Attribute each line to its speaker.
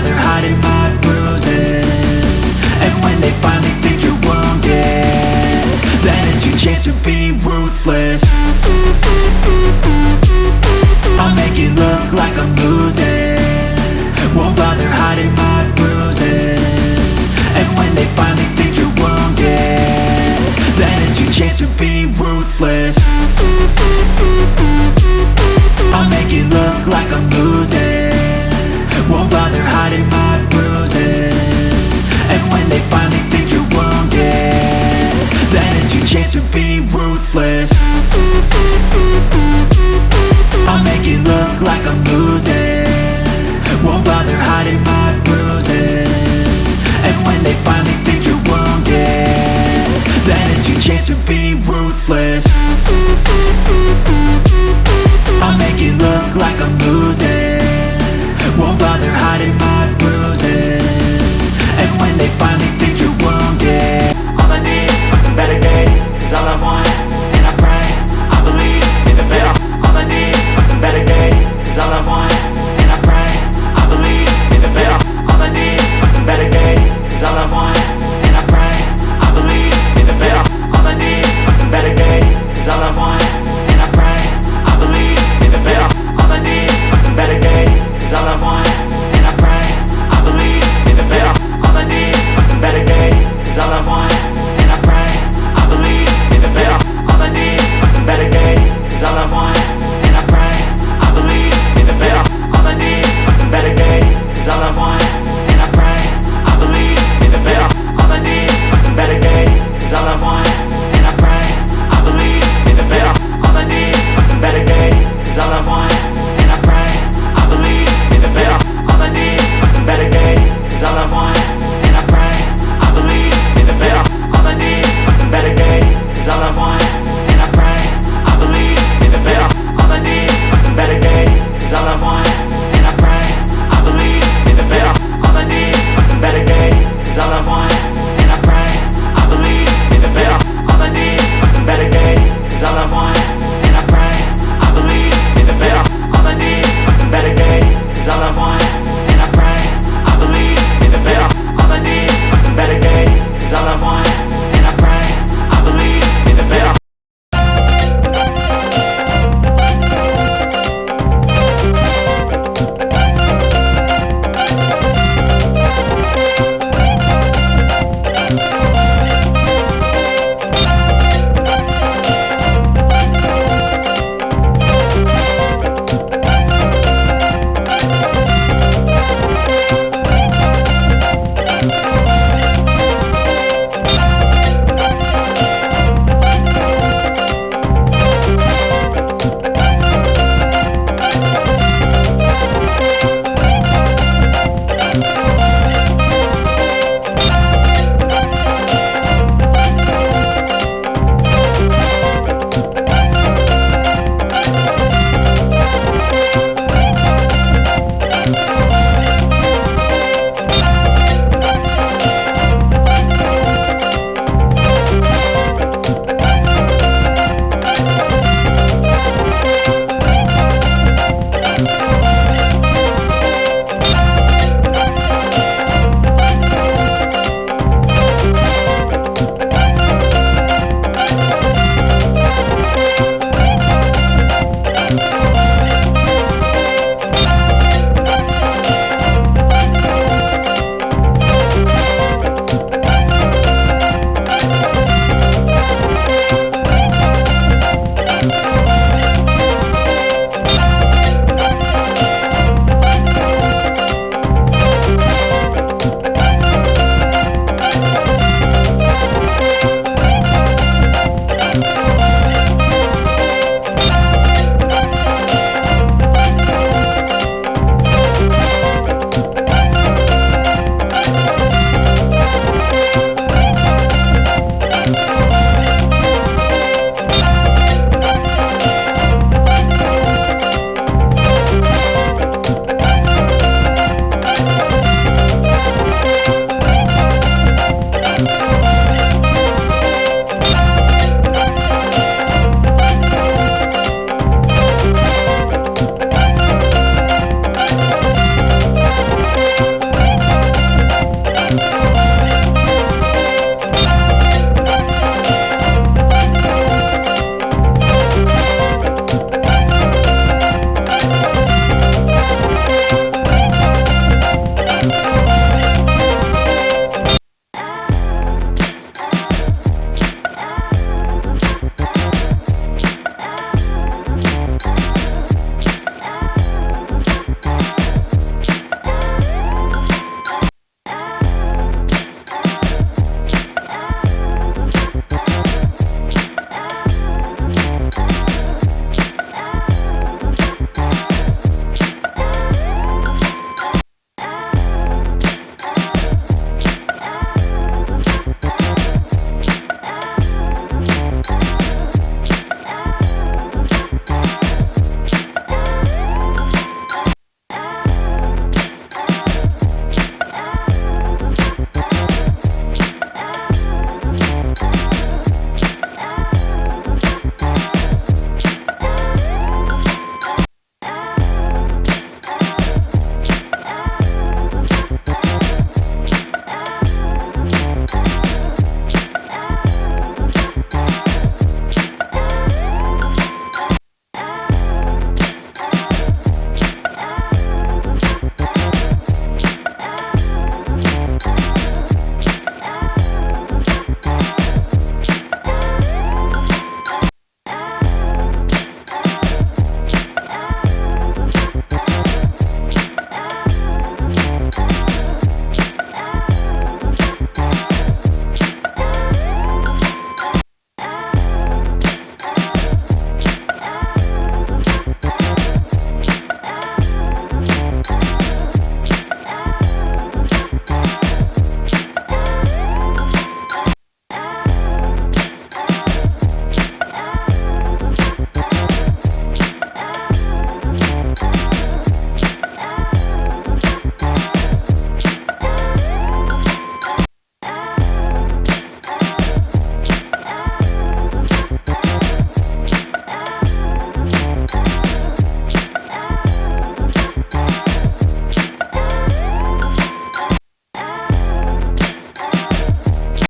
Speaker 1: they're hiding my bruises. And when they finally think you're wounded Then it's your chance to be ruthless. I'll make it look like I'm losing. Won't bother hiding my bruises. And when they finally think you're wounded Then it's your chance to be ruthless.